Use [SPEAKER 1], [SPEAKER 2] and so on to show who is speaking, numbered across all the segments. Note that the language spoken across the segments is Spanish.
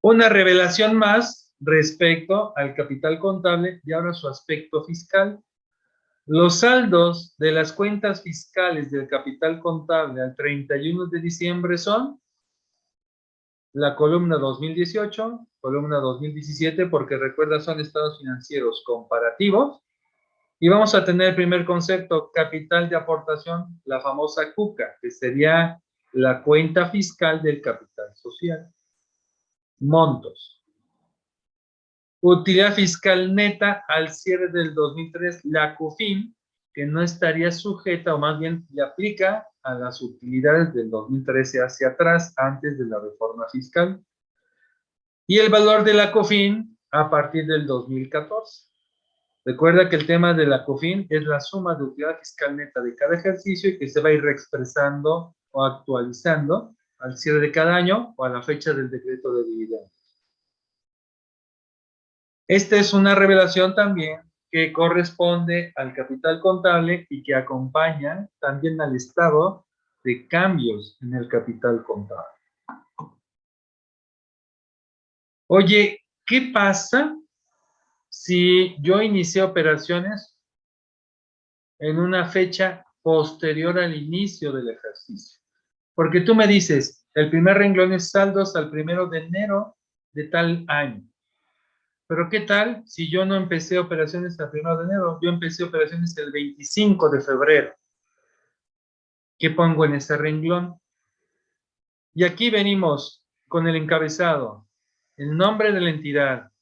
[SPEAKER 1] Una revelación más respecto al capital contable y ahora su aspecto fiscal. Los saldos de las cuentas fiscales del capital contable al 31 de diciembre son la columna 2018, columna 2017, porque recuerda son estados financieros comparativos. Y vamos a tener el primer concepto, capital de aportación, la famosa CUCA, que sería la cuenta fiscal del capital social. Montos. Utilidad fiscal neta al cierre del 2003, la CUFIN, que no estaría sujeta, o más bien le aplica a las utilidades del 2013 hacia atrás, antes de la reforma fiscal. Y el valor de la COFIN a partir del 2014. Recuerda que el tema de la COFIN es la suma de utilidad fiscal neta de cada ejercicio y que se va a ir reexpresando o actualizando al cierre de cada año o a la fecha del decreto de dividendos. Esta es una revelación también que corresponde al capital contable y que acompaña también al estado de cambios en el capital contable. Oye, ¿qué pasa si yo inicié operaciones en una fecha posterior al inicio del ejercicio? Porque tú me dices, el primer renglón es saldos al primero de enero de tal año. Pero ¿qué tal si yo no empecé operaciones el 1 de enero? Yo empecé operaciones el 25 de febrero. ¿Qué pongo en ese renglón? Y aquí venimos con el encabezado, el nombre de la entidad.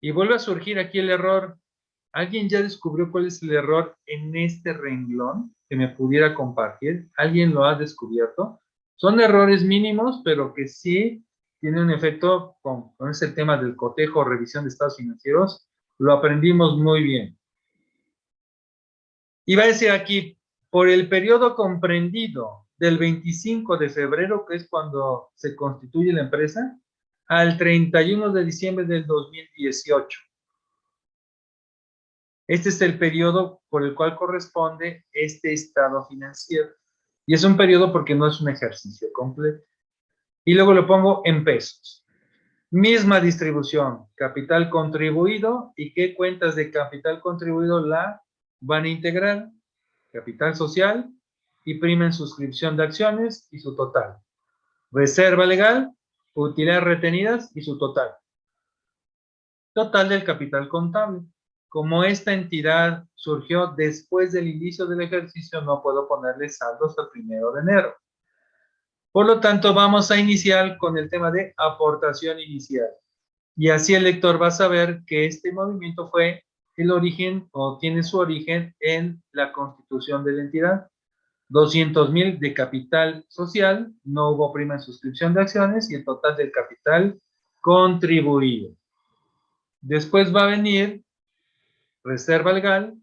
[SPEAKER 1] Y vuelve a surgir aquí el error. ¿Alguien ya descubrió cuál es el error en este renglón que me pudiera compartir? ¿Alguien lo ha descubierto? Son errores mínimos, pero que sí tiene un efecto con, ese tema del cotejo o revisión de estados financieros, lo aprendimos muy bien. Y va a decir aquí, por el periodo comprendido del 25 de febrero, que es cuando se constituye la empresa, al 31 de diciembre del 2018. Este es el periodo por el cual corresponde este estado financiero. Y es un periodo porque no es un ejercicio completo y luego lo pongo en pesos. Misma distribución, capital contribuido y qué cuentas de capital contribuido la van a integrar. Capital social y prima en suscripción de acciones y su total. Reserva legal, utilidades retenidas y su total. Total del capital contable. Como esta entidad surgió después del inicio del ejercicio, no puedo ponerle saldos al primero de enero. Por lo tanto, vamos a iniciar con el tema de aportación inicial. Y así el lector va a saber que este movimiento fue el origen o tiene su origen en la constitución de la entidad. 200 mil de capital social, no hubo prima en suscripción de acciones y el total del capital contribuido. Después va a venir reserva legal,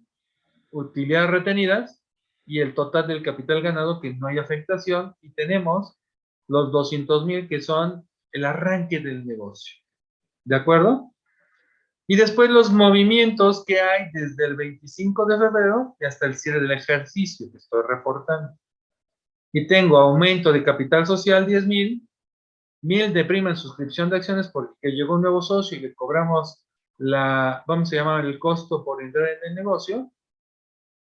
[SPEAKER 1] utilidades retenidas y el total del capital ganado que no hay afectación y tenemos los 200 mil que son el arranque del negocio. ¿De acuerdo? Y después los movimientos que hay desde el 25 de febrero y hasta el cierre del ejercicio que estoy reportando. Y tengo aumento de capital social 10 mil, mil de prima en suscripción de acciones porque llegó un nuevo socio y le cobramos la, vamos a llamar el costo por entrar en el negocio,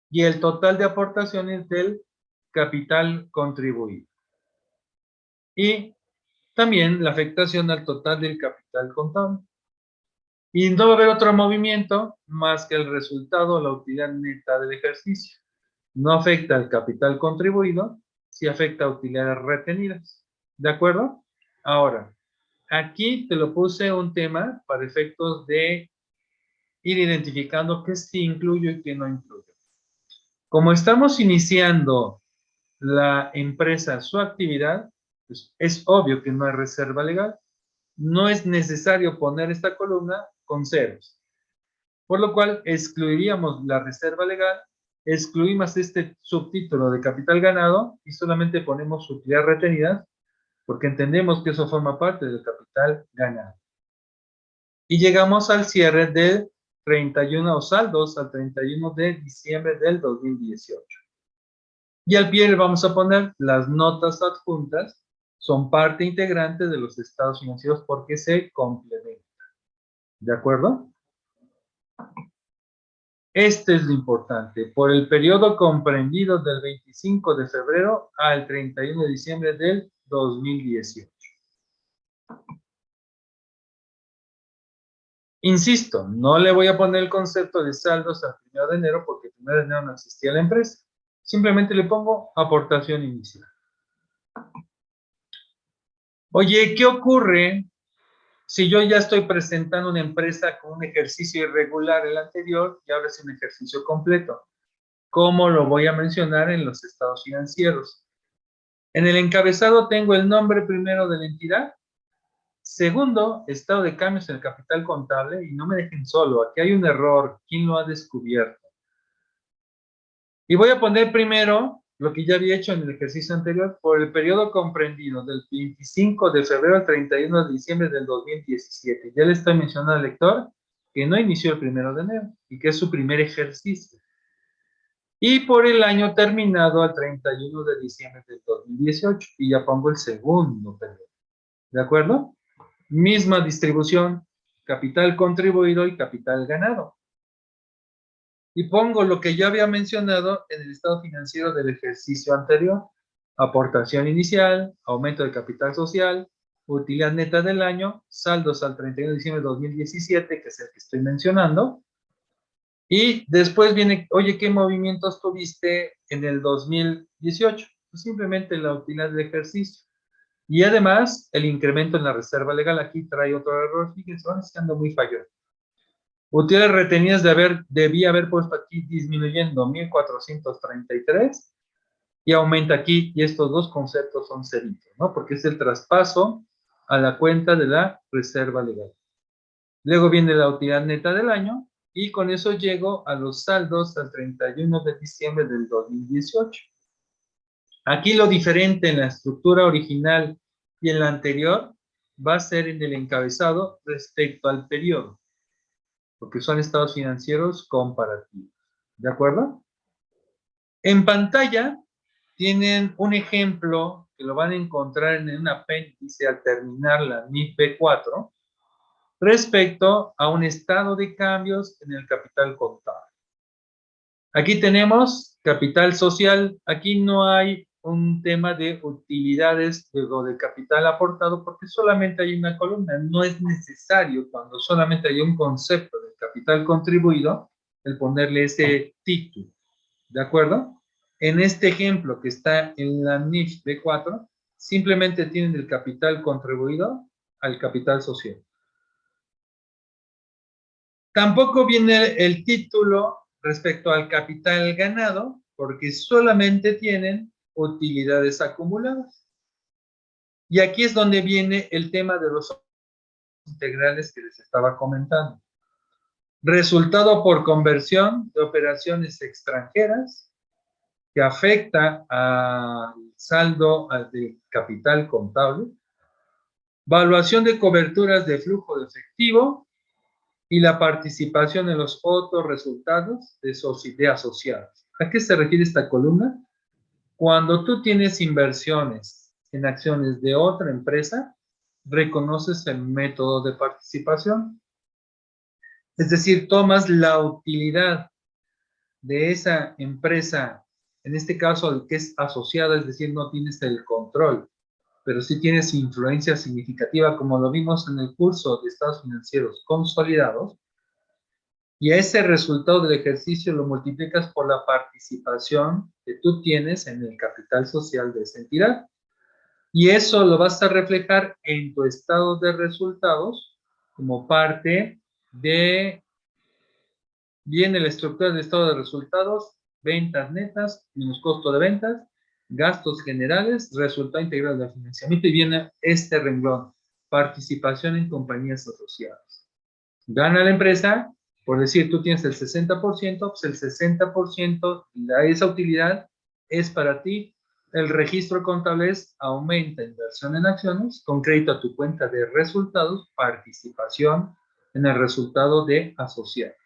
[SPEAKER 1] y el total de aportaciones del capital contribuido y también la afectación al total del capital contable. Y no va a haber otro movimiento más que el resultado la utilidad neta del ejercicio. No afecta al capital contribuido, sí afecta a utilidades retenidas. ¿De acuerdo? Ahora, aquí te lo puse un tema para efectos de ir identificando qué sí incluyo y qué no incluyo. Como estamos iniciando la empresa su actividad, pues, es obvio que no hay reserva legal. No es necesario poner esta columna con ceros. Por lo cual, excluiríamos la reserva legal, excluimos este subtítulo de capital ganado y solamente ponemos utilidad retenida porque entendemos que eso forma parte del capital ganado. Y llegamos al cierre del 31 o saldos al 31 de diciembre del 2018. Y al pie le vamos a poner las notas adjuntas son parte integrante de los estados financieros porque se complementan. ¿De acuerdo? Este es lo importante. Por el periodo comprendido del 25 de febrero al 31 de diciembre del 2018. Insisto, no le voy a poner el concepto de saldos al 1 de enero porque el 1 de enero no existía la empresa. Simplemente le pongo aportación inicial. Oye, ¿qué ocurre si yo ya estoy presentando una empresa con un ejercicio irregular el anterior y ahora es un ejercicio completo? ¿Cómo lo voy a mencionar en los estados financieros? En el encabezado tengo el nombre primero de la entidad, Segundo, estado de cambios en el capital contable y no me dejen solo, aquí hay un error, ¿quién lo ha descubierto? Y voy a poner primero lo que ya había hecho en el ejercicio anterior por el periodo comprendido del 25 de febrero al 31 de diciembre del 2017. Ya le estoy mencionando al lector que no inició el primero de enero y que es su primer ejercicio. Y por el año terminado al 31 de diciembre del 2018 y ya pongo el segundo periodo. ¿De acuerdo? misma distribución, capital contribuido y capital ganado. Y pongo lo que ya había mencionado en el estado financiero del ejercicio anterior. Aportación inicial, aumento de capital social, utilidad neta del año, saldos al 31 de diciembre de 2017, que es el que estoy mencionando. Y después viene, oye, ¿qué movimientos tuviste en el 2018? Pues simplemente la utilidad del ejercicio. Y además, el incremento en la reserva legal aquí trae otro error. Fíjense, van estando muy fallón. Utilidades retenidas de haber, debía haber puesto aquí disminuyendo 1433 y aumenta aquí, y estos dos conceptos son ceritos, ¿no? Porque es el traspaso a la cuenta de la reserva legal. Luego viene la utilidad neta del año, y con eso llego a los saldos al 31 de diciembre del 2018. Aquí lo diferente en la estructura original y en la anterior va a ser en el encabezado respecto al periodo, porque son estados financieros comparativos. ¿De acuerdo? En pantalla tienen un ejemplo que lo van a encontrar en un apéndice al terminar la NIF B4 respecto a un estado de cambios en el capital contable. Aquí tenemos capital social, aquí no hay un tema de utilidades o de capital aportado porque solamente hay una columna. No es necesario cuando solamente hay un concepto de capital contribuido el ponerle ese título. ¿De acuerdo? En este ejemplo que está en la NIF B4, simplemente tienen el capital contribuido al capital social. Tampoco viene el título respecto al capital ganado, porque solamente tienen utilidades acumuladas. Y aquí es donde viene el tema de los integrales que les estaba comentando. Resultado por conversión de operaciones extranjeras que afecta al saldo de capital contable, valuación de coberturas de flujo de efectivo y la participación en los otros resultados de, de asociados. ¿A qué se refiere esta columna? Cuando tú tienes inversiones en acciones de otra empresa, reconoces el método de participación. Es decir, tomas la utilidad de esa empresa, en este caso el que es asociada, es decir, no tienes el control, pero sí tienes influencia significativa, como lo vimos en el curso de estados financieros consolidados, y ese resultado del ejercicio lo multiplicas por la participación que tú tienes en el capital social de esa entidad. Y eso lo vas a reflejar en tu estado de resultados como parte de, viene la estructura del estado de resultados, ventas netas, menos costo de ventas, gastos generales, resultado integral de financiamiento y viene este renglón, participación en compañías asociadas. Gana la empresa, por decir, tú tienes el 60%, pues el 60% de esa utilidad es para ti. El registro contable es aumenta inversión en acciones con crédito a tu cuenta de resultados, participación en el resultado de asociados.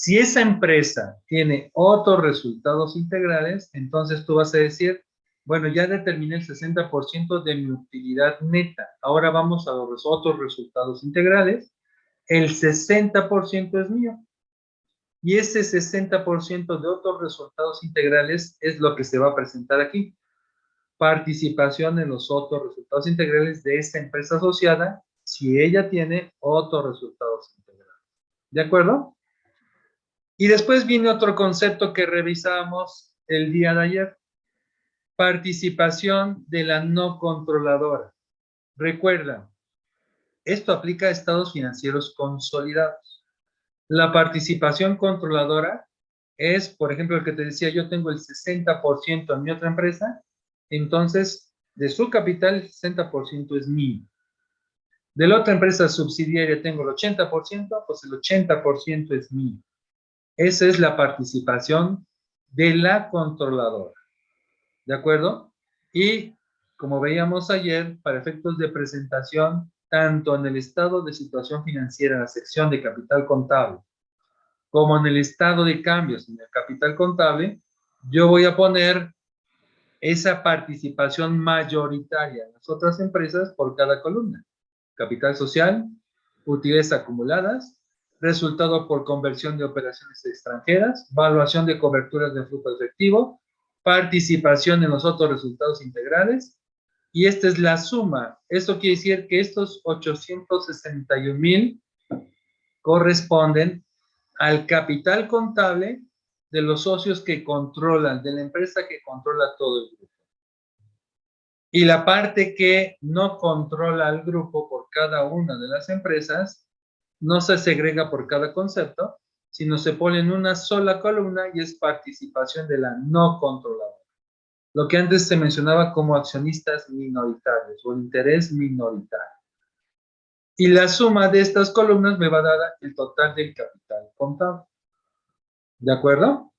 [SPEAKER 1] Si esa empresa tiene otros resultados integrales, entonces tú vas a decir, Bueno, ya determiné el 60% de mi utilidad neta. Ahora vamos a los otros resultados integrales. El 60% es mío. Y ese 60% de otros resultados integrales es lo que se va a presentar aquí. Participación en los otros resultados integrales de esta empresa asociada si ella tiene otros resultados integrales. ¿De acuerdo? Y después viene otro concepto que revisamos el día de ayer. Participación de la no controladora. Recuerda, esto aplica a estados financieros consolidados. La participación controladora es, por ejemplo, el que te decía, yo tengo el 60% en mi otra empresa, entonces de su capital el 60% es mío. De la otra empresa subsidiaria tengo el 80%, pues el 80% es mío. Esa es la participación de la controladora. ¿De acuerdo? Y como veíamos ayer, para efectos de presentación, tanto en el estado de situación financiera, la sección de capital contable, como en el estado de cambios en el capital contable, yo voy a poner esa participación mayoritaria en las otras empresas por cada columna. Capital social, utilidades acumuladas, resultado por conversión de operaciones extranjeras, evaluación de coberturas de flujo efectivo, participación en los otros resultados integrales, y esta es la suma. Esto quiere decir que estos 861 mil corresponden al capital contable de los socios que controlan, de la empresa que controla todo el grupo. Y la parte que no controla al grupo por cada una de las empresas no se segrega por cada concepto, sino se pone en una sola columna y es participación de la no controladora. Lo que antes se mencionaba como accionistas minoritarios o interés minoritario. Y la suma de estas columnas me va a dar el total del capital contable. ¿De acuerdo?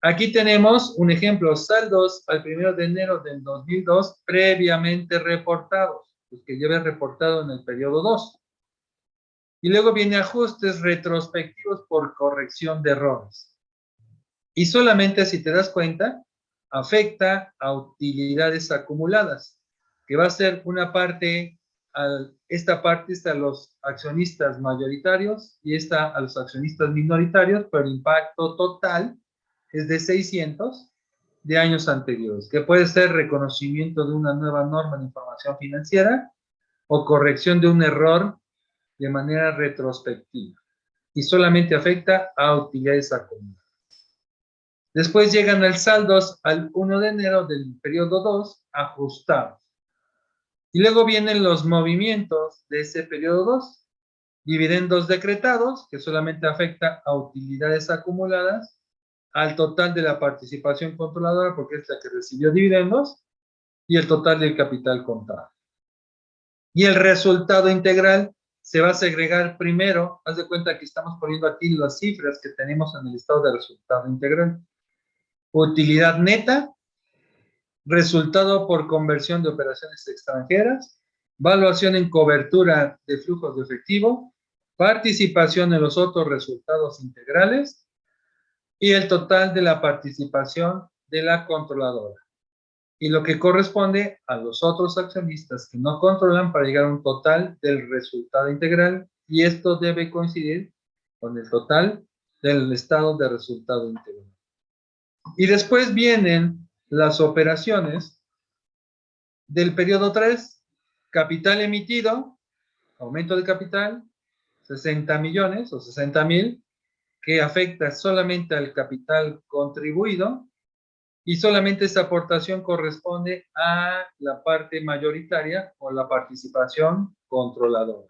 [SPEAKER 1] Aquí tenemos un ejemplo, saldos al 1 de enero del 2002 previamente reportados, los que lleve reportado en el periodo 2. Y luego viene ajustes retrospectivos por corrección de errores. Y solamente si te das cuenta, afecta a utilidades acumuladas, que va a ser una parte, esta parte está a los accionistas mayoritarios y esta a los accionistas minoritarios, pero el impacto total es de 600 de años anteriores, que puede ser reconocimiento de una nueva norma de información financiera o corrección de un error de manera retrospectiva y solamente afecta a utilidades acumuladas. Después llegan al saldos al 1 de enero del periodo 2 ajustados. Y luego vienen los movimientos de ese periodo 2. Dividendos decretados, que solamente afecta a utilidades acumuladas, al total de la participación controladora, porque es la que recibió dividendos, y el total del capital contado. Y el resultado integral se va a segregar primero, haz de cuenta que estamos poniendo aquí las cifras que tenemos en el estado de resultado integral. Utilidad neta, resultado por conversión de operaciones extranjeras, valuación en cobertura de flujos de efectivo, participación en los otros resultados integrales y el total de la participación de la controladora y lo que corresponde a los otros accionistas que no controlan para llegar a un total del resultado integral y esto debe coincidir con el total del estado de resultado integral. Y después vienen las operaciones del periodo 3, capital emitido, aumento de capital, 60 millones o 60 mil, que afecta solamente al capital contribuido, y solamente esa aportación corresponde a la parte mayoritaria o la participación controladora.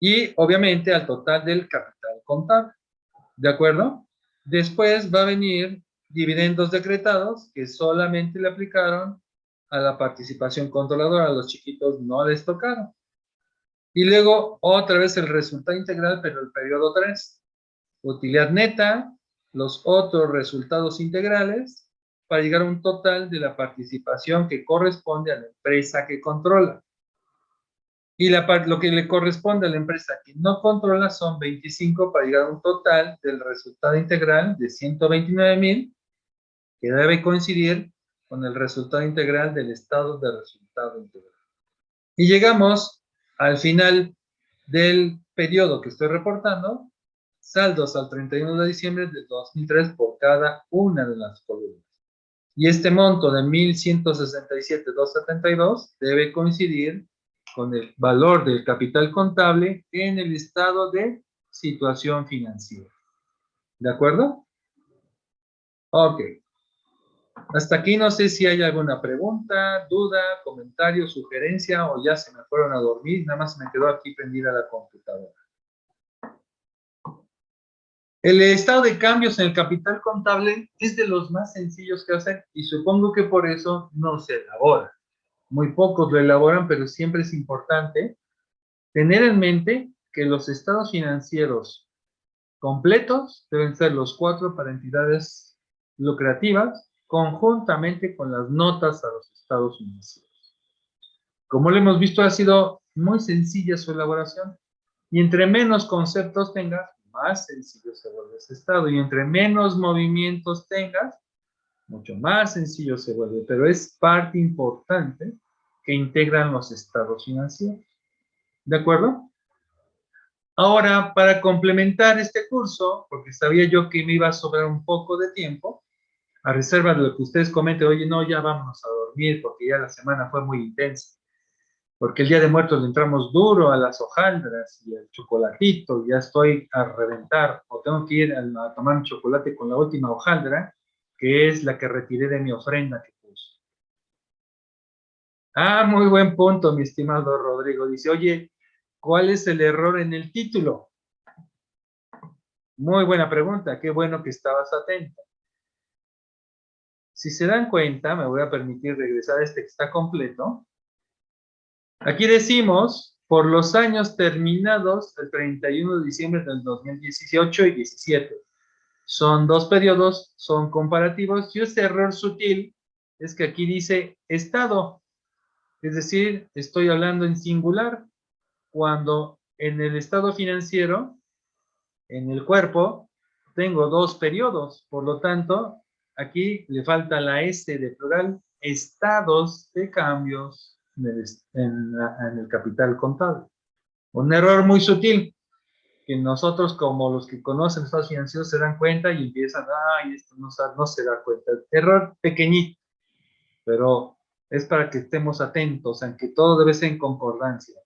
[SPEAKER 1] Y obviamente al total del capital contable. ¿De acuerdo? Después va a venir dividendos decretados que solamente le aplicaron a la participación controladora. A los chiquitos no les tocaron. Y luego otra vez el resultado integral, pero el periodo 3. Utilidad neta, los otros resultados integrales para llegar a un total de la participación que corresponde a la empresa que controla. Y la, lo que le corresponde a la empresa que no controla son 25 para llegar a un total del resultado integral de 129 mil que debe coincidir con el resultado integral del estado de resultado integral. Y llegamos al final del periodo que estoy reportando, saldos al 31 de diciembre de 2003 por cada una de las columnas. Y este monto de 1.167.272 debe coincidir con el valor del capital contable en el estado de situación financiera. ¿De acuerdo? Ok. Hasta aquí no sé si hay alguna pregunta, duda, comentario, sugerencia o ya se me fueron a dormir, nada más me quedó aquí prendida la computadora. El estado de cambios en el capital contable es de los más sencillos que hacer y supongo que por eso no se elabora. Muy pocos lo elaboran, pero siempre es importante tener en mente que los estados financieros completos deben ser los cuatro para entidades lucrativas conjuntamente con las notas a los estados financieros. Como lo hemos visto, ha sido muy sencilla su elaboración y entre menos conceptos tengas, más sencillo se vuelve ese estado. Y entre menos movimientos tengas, mucho más sencillo se vuelve. Pero es parte importante que integran los estados financieros. ¿De acuerdo? Ahora, para complementar este curso, porque sabía yo que me iba a sobrar un poco de tiempo, a reserva de lo que ustedes comenten, oye, no, ya vámonos a dormir porque ya la semana fue muy intensa porque el Día de Muertos le entramos duro a las hojaldras y al chocolatito, ya estoy a reventar, o tengo que ir a, tomar un chocolate con la última hojaldra, que es la que retiré de mi ofrenda que puse. Ah, muy buen punto, mi estimado Rodrigo. Dice, oye, ¿cuál es el error en el título? Muy buena pregunta, qué bueno que estabas atento. Si se dan cuenta, me voy a permitir regresar a este que está completo, Aquí decimos, por los años terminados el 31 de diciembre del 2018 y 17. Son dos periodos, son comparativos, y este error sutil es que aquí dice estado, es decir, estoy hablando en singular, cuando en el estado financiero, en el cuerpo, tengo dos periodos, por lo tanto, aquí le falta la S de plural, estados de cambios en, el capital contable. Un error muy sutil, que nosotros como los que conocen estados financieros se dan cuenta y empiezan, ay, esto no, no se da cuenta. Error pequeñito, pero es para que estemos atentos en que todo debe ser en concordancia.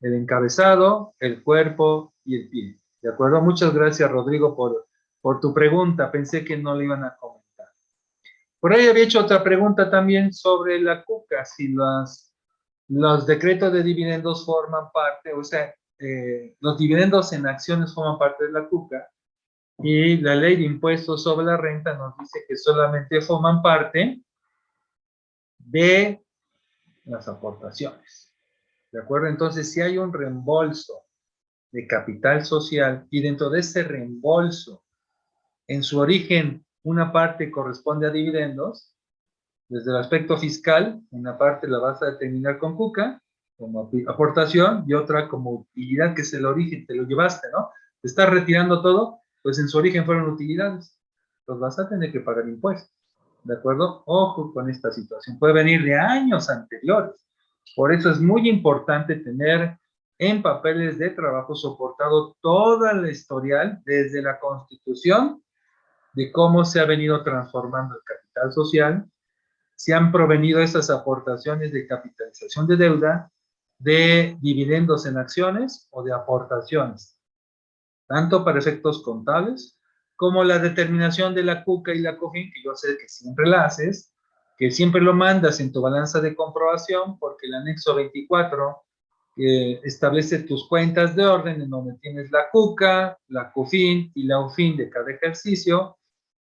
[SPEAKER 1] El encabezado, el cuerpo y el pie. ¿De acuerdo? Muchas gracias, Rodrigo, por, por tu pregunta. Pensé que no le iban a comentar. Por ahí había hecho otra pregunta también sobre la cuca, si las los decretos de dividendos forman parte, o sea, eh, los dividendos en acciones forman parte de la CUCA y la ley de impuestos sobre la renta nos dice que solamente forman parte de las aportaciones. ¿De acuerdo? Entonces, si hay un reembolso de capital social y dentro de ese reembolso, en su origen, una parte corresponde a dividendos, desde el aspecto fiscal, una parte la vas a determinar con CUCA, como aportación, y otra como utilidad, que es el origen, te lo llevaste, ¿no? Te estás retirando todo, pues en su origen fueron utilidades. Pues vas a tener que pagar impuestos, ¿de acuerdo? Ojo con esta situación, puede venir de años anteriores. Por eso es muy importante tener en papeles de trabajo soportado toda la historial desde la constitución de cómo se ha venido transformando el capital social, si han provenido esas aportaciones de capitalización de deuda, de dividendos en acciones o de aportaciones, tanto para efectos contables como la determinación de la CUCA y la COFIN, que yo sé que siempre la haces, que siempre lo mandas en tu balanza de comprobación, porque el anexo 24 establece tus cuentas de orden en donde tienes la CUCA, la COFIN y la UFIN de cada ejercicio,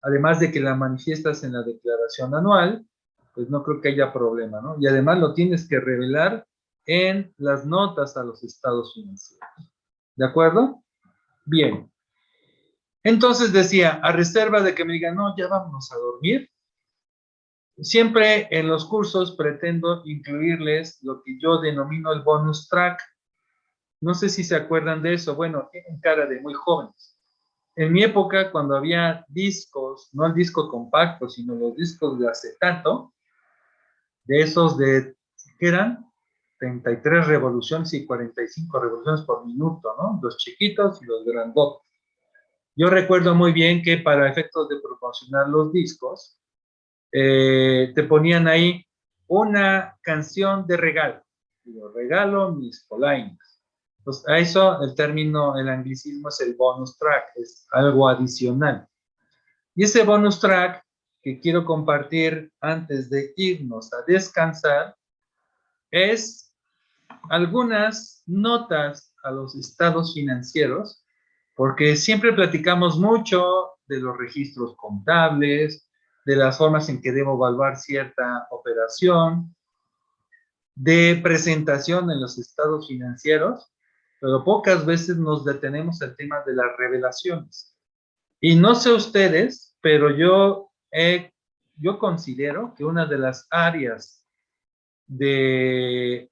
[SPEAKER 1] además de que la manifiestas en la declaración anual, pues no creo que haya problema, ¿no? Y además lo tienes que revelar en las notas a los estados financieros. ¿De acuerdo? Bien. Entonces decía, a reserva de que me digan, no, ya vámonos a dormir, siempre en los cursos pretendo incluirles lo que yo denomino el bonus track. No sé si se acuerdan de eso. Bueno, tienen cara de muy jóvenes. en mi época, cuando había discos, no el disco compacto, sino los discos de acetato, de esos de, ¿qué eran? 33 revoluciones y 45 revoluciones por minuto, ¿no? Los chiquitos y los grandotes. Yo recuerdo muy bien que para efectos de proporcionar los discos, eh, te ponían ahí una canción de regalo. Digo, regalo mis polainas. Pues a eso el término, el anglicismo es el bonus track, es algo adicional. Y ese bonus track que quiero compartir antes de irnos a descansar es algunas notas a los estados financieros, porque siempre platicamos mucho de los registros contables, de las formas en que debo evaluar cierta operación, de presentación en los estados financieros, pero pocas veces nos detenemos el tema de las revelaciones. Y no sé ustedes, pero yo, yo considero que una de las áreas de,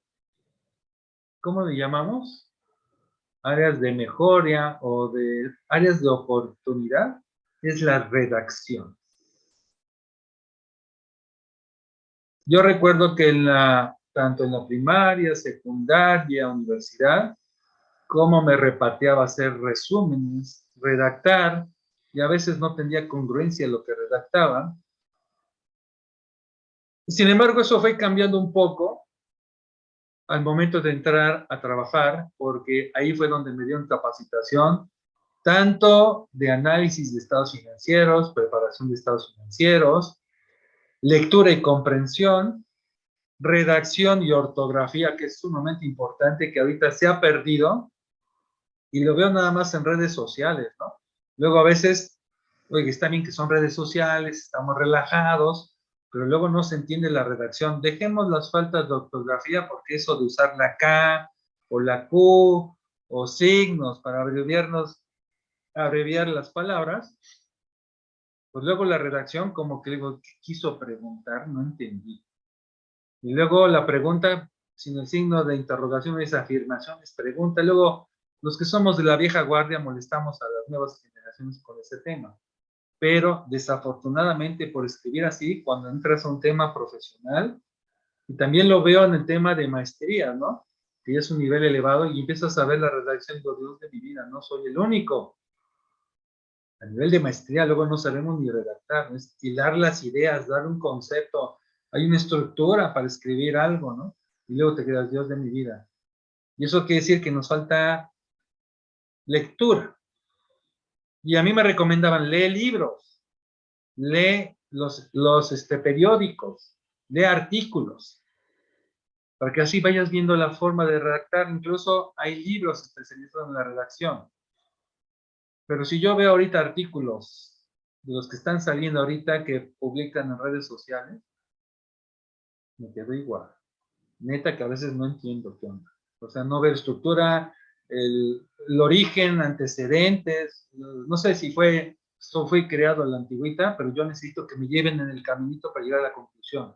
[SPEAKER 1] ¿cómo le llamamos? Áreas de mejora o de áreas de oportunidad es la redacción. Yo recuerdo que tanto en la primaria, secundaria, universidad, cómo me repateaba hacer resúmenes, redactar, y a veces no tenía congruencia lo que redactaba. Sin embargo, eso fue cambiando un poco al momento de entrar a trabajar, porque ahí fue donde me dieron capacitación, tanto de análisis de estados financieros, preparación de estados financieros, lectura y comprensión, redacción y ortografía, que es sumamente importante, que ahorita se ha perdido, y lo veo nada más en redes sociales, ¿no? Luego a veces, oye, está bien que son redes sociales, estamos relajados, pero luego no se entiende la redacción. Dejemos las faltas de ortografía porque eso de usar la K o la Q o signos para abreviarnos, abreviar las palabras, pues luego la redacción como que digo, ¿qué quiso preguntar? No entendí. Y luego la pregunta, sin el signo de interrogación es afirmación, es pregunta. Luego, los que somos de la vieja guardia molestamos a las nuevas generaciones con ese tema. Pero desafortunadamente por escribir así, cuando entras a un tema profesional, y también lo veo en el tema de maestría, ¿no? Que es un nivel elevado y empiezas a ver la redacción de Dios de mi vida, no soy el único a nivel de maestría luego no sabemos ni redactar, es hilar las ideas, dar un concepto, hay una estructura para escribir algo, ¿no? Y luego te quedas, Dios de mi vida. Y eso quiere decir que nos falta lectura. Y a mí me recomendaban, lee libros, lee los, los este, periódicos, lee artículos, para que así vayas viendo la forma de redactar. Incluso hay libros especializados en la redacción. Pero si yo veo ahorita artículos de los que están saliendo ahorita que publican en redes sociales, me quedo igual. Neta que a veces no entiendo qué onda. O sea, no veo estructura, el, origen, antecedentes, no sé si fue, esto fue creado en la antigüita, pero yo necesito que me lleven en el caminito para llegar a la conclusión.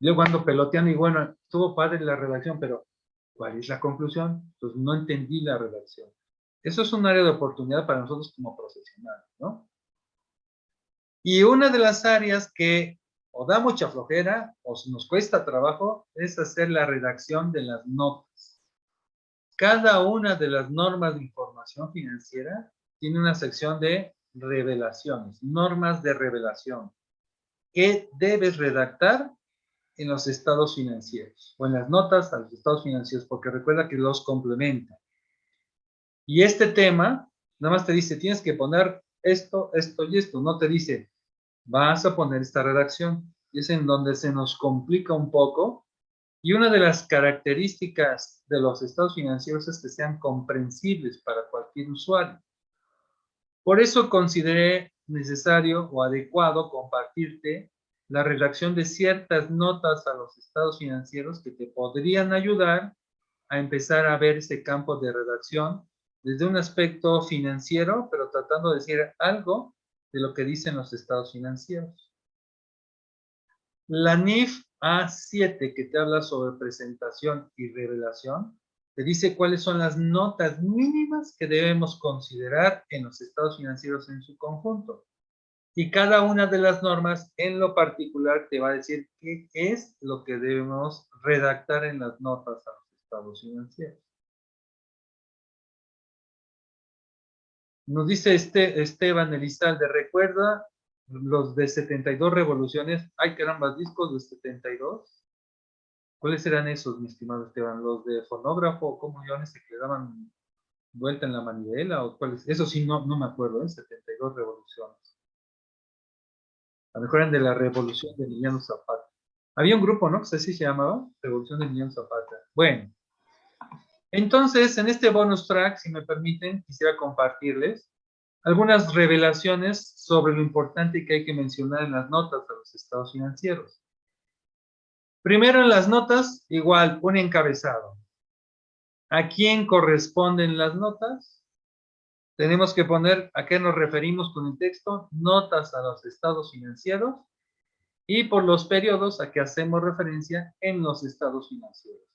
[SPEAKER 1] Yo cuando pelotean y bueno, estuvo padre la redacción, pero ¿cuál es la conclusión? Pues no entendí la redacción. Eso es un área de oportunidad para nosotros como profesionales, ¿no? Y una de las áreas que o da mucha flojera o nos cuesta trabajo es hacer la redacción de las notas. Cada una de las normas de información financiera tiene una sección de revelaciones, normas de revelación. ¿Qué debes redactar en los estados financieros o en las notas a los estados financieros? Porque recuerda que los complementan. Y este tema, nada más te dice, tienes que poner esto, esto y esto. No te dice, vas a poner esta redacción. Y es en donde se nos complica un poco. Y una de las características de los estados financieros es que sean comprensibles para cualquier usuario. Por eso consideré necesario o adecuado compartirte la redacción de ciertas notas a los estados financieros que te podrían ayudar a empezar a ver ese campo de redacción desde un aspecto financiero, pero tratando de decir algo de lo que dicen los estados financieros. La NIF A7, que te habla sobre presentación y revelación, te dice cuáles son las notas mínimas que debemos considerar en los estados financieros en su conjunto. Y cada una de las normas en lo particular te va a decir qué es lo que debemos redactar en las notas a los estados financieros. Nos dice este Esteban Elizalde, recuerda los de 72 revoluciones. Ay, caramba, discos de 72. ¿Cuáles eran esos, mi estimado Esteban? ¿Los de fonógrafo? ¿Cómo ese que le daban vuelta en la manivela? ¿O cuáles? Eso sí, no, no me acuerdo, ¿eh? 72 revoluciones. A lo mejor eran de la revolución de Emiliano Zapata. Había un grupo, ¿no? Que así se llamaba, Revolución de Emiliano Zapata. Bueno, entonces, en este bonus track, si me permiten, quisiera compartirles algunas revelaciones sobre lo importante que hay que mencionar en las notas de los estados financieros. Primero en las notas, igual, un encabezado. ¿A quién corresponden las notas? Tenemos que poner a qué nos referimos con el texto, notas a los estados financieros y por los periodos a que hacemos referencia en los estados financieros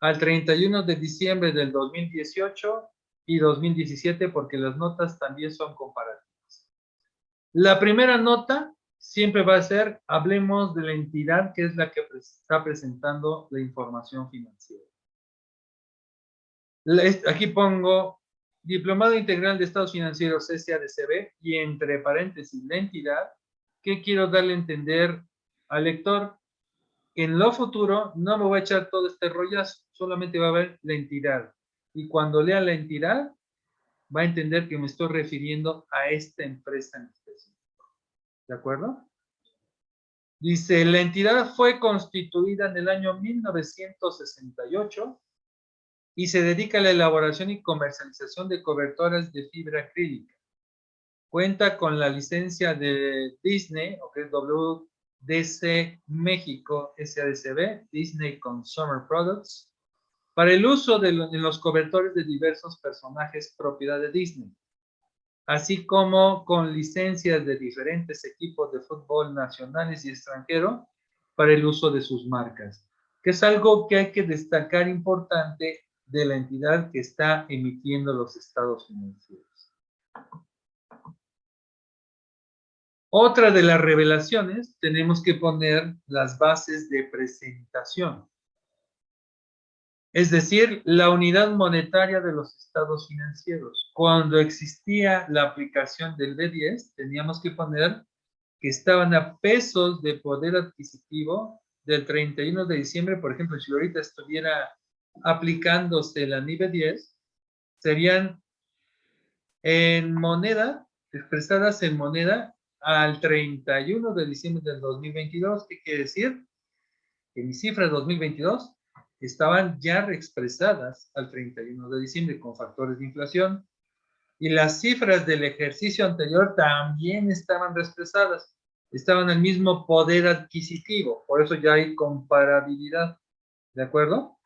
[SPEAKER 1] al 31 de diciembre del 2018 y 2017 porque las notas también son comparativas. La primera nota siempre va a ser, hablemos de la entidad que es la que está presentando la información financiera. Aquí pongo Diplomado Integral de Estados Financieros SADCB y entre paréntesis la entidad que quiero darle a entender al lector en lo futuro no me voy a echar todo este rollazo, solamente va a ver la entidad. Y cuando lea la entidad, va a entender que me estoy refiriendo a esta empresa en específico. ¿De acuerdo? Dice, la entidad fue constituida en el año 1968 y se dedica a la elaboración y comercialización de cobertores de fibra acrílica. Cuenta con la licencia de Disney, o que es W DC México SADCB, Disney Consumer Products, para el uso de los cobertores de diversos personajes propiedad de Disney, así como con licencias de diferentes equipos de fútbol nacionales y extranjero para el uso de sus marcas, que es algo que hay que destacar importante de la entidad que está emitiendo los estados financieros. Otra de las revelaciones, tenemos que poner las bases de presentación. Es decir, la unidad monetaria de los estados financieros. Cuando existía la aplicación del B10, teníamos que poner que estaban a pesos de poder adquisitivo del 31 de diciembre. Por ejemplo, si ahorita estuviera aplicándose la NIBE 10, serían en moneda, expresadas en moneda, al 31 de diciembre del 2022. ¿Qué quiere decir? Que mis cifras de 2022 estaban ya reexpresadas al 31 de diciembre con factores de inflación y las cifras del ejercicio anterior también estaban reexpresadas, estaban al mismo poder adquisitivo, por eso ya hay comparabilidad, ¿de acuerdo?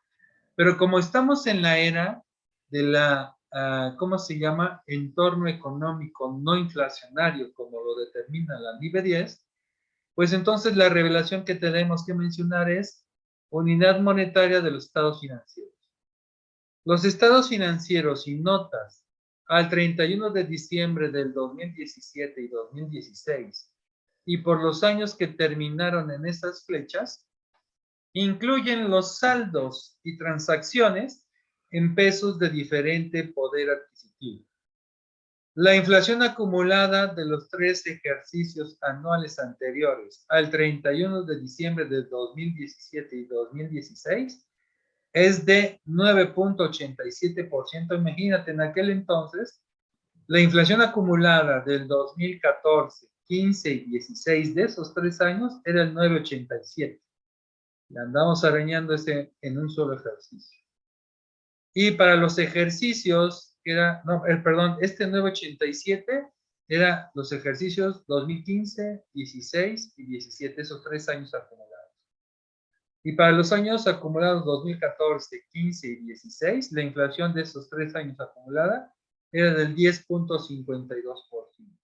[SPEAKER 1] Pero como estamos en la era de la Ah, ¿cómo se llama? Entorno económico no inflacionario, como lo determina la NIBE 10, pues entonces la revelación que tenemos que mencionar es unidad monetaria de los estados financieros. Los estados financieros y notas al 31 de diciembre del 2017 y 2016 y por los años que terminaron en esas flechas, incluyen los saldos y transacciones en pesos de diferente poder adquisitivo. La inflación acumulada de los tres ejercicios anuales anteriores al 31 de diciembre de 2017 y 2016 es de 9.87%. Imagínate, en aquel entonces, la inflación acumulada del 2014, 15 y 16 de esos tres años era el 9.87. Le andamos arañando ese en un solo ejercicio. Y para los ejercicios, era, no, el, perdón, este 987 era los ejercicios 2015, 16 y 17, esos tres años acumulados. Y para los años acumulados 2014, 15 y 16, la inflación de esos tres años acumulada era del 10.52%.